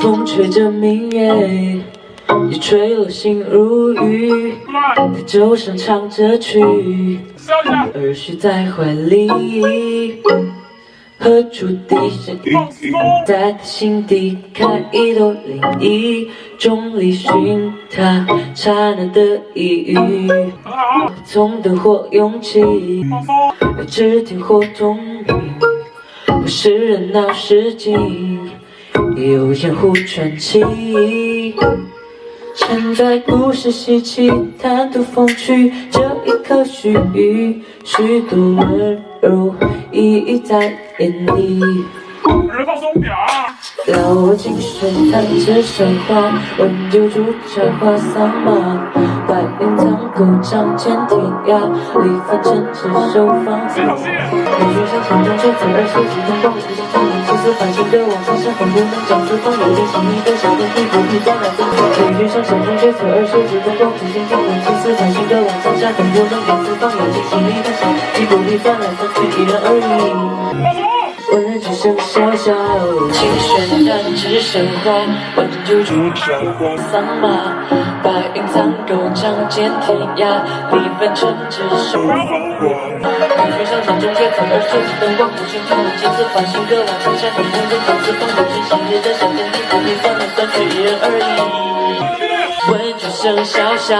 风吹着明月，也吹落心如雨。在舟上唱着曲，儿时在怀里。何处笛声在他心底开一朵涟漪，众里寻他刹那的一遇。从灯火涌起，至天或同鸣，或是热闹市井，有江湖传奇。承载故事稀奇，贪图风趣，这一刻须臾，许多温柔一一在眼底。放松点。老我金水弹指生花，温酒煮茶话桑麻。白云苍狗仗剑天涯，离凡尘执手芳草。美雪山山中却走二十几灯光，无心中梦，青丝繁星的望苍山，风不能将四方有点心意的小天地，不必再难分开。美雪山山中却走二十几灯光，无心中梦，青丝繁星的望苍山，风不能将四方有点心意的小天地，不必再难分开。一人而已。闻人只剩小小，清轩弹指生花，温酒煮茶话桑麻。白云苍狗仗剑天涯，离分尘执手芳华。雨雪上山中却藏二十几灯光，无心中梦几次繁星隔望苍山，风不能将四方有点心意的小天地，不必再难分开。一人而已。闻只剩小小。